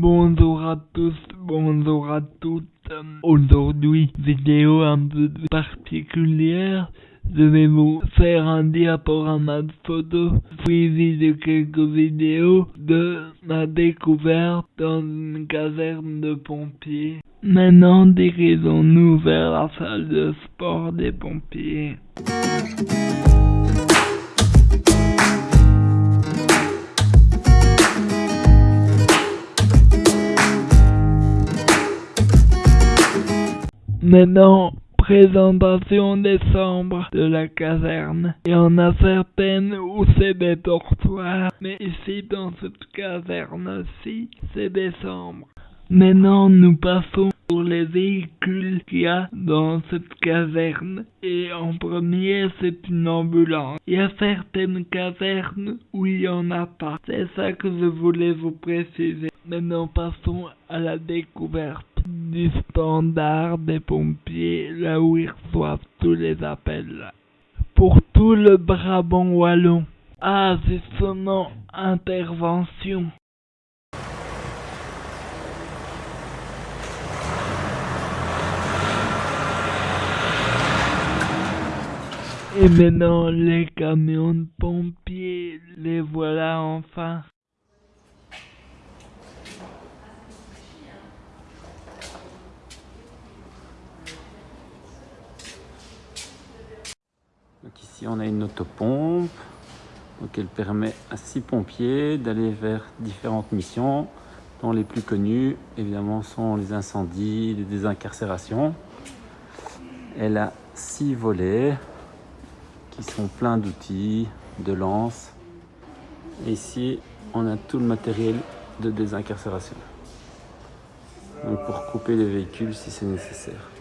Bonjour à tous, bonjour à toutes. Aujourd'hui, vidéo un peu particulière. Je vais vous faire un diaporama de photos suivi de quelques vidéos de ma découverte dans une caserne de pompiers. Maintenant, dirigons-nous vers la salle de sport des pompiers. Maintenant, présentation des chambres de la caserne. Il y en a certaines où c'est des dortoirs, mais ici dans cette caserne-ci, c'est des chambres. Maintenant, nous passons pour les véhicules qu'il y a dans cette caserne. Et en premier, c'est une ambulance. Il y a certaines casernes où il n'y en a pas. C'est ça que je voulais vous préciser. Maintenant, passons à la découverte du standard des pompiers, là où ils reçoivent tous les appels. Pour tout le Brabant wallon. Ah, sonnant intervention. Et maintenant, les camions de pompiers, les voilà enfin. Donc ici on a une autopompe donc elle permet à six pompiers d'aller vers différentes missions dont les plus connues évidemment sont les incendies, les désincarcérations. Elle a six volets qui sont pleins d'outils, de lances. Et ici on a tout le matériel de désincarcération. Donc pour couper les véhicules si c'est nécessaire.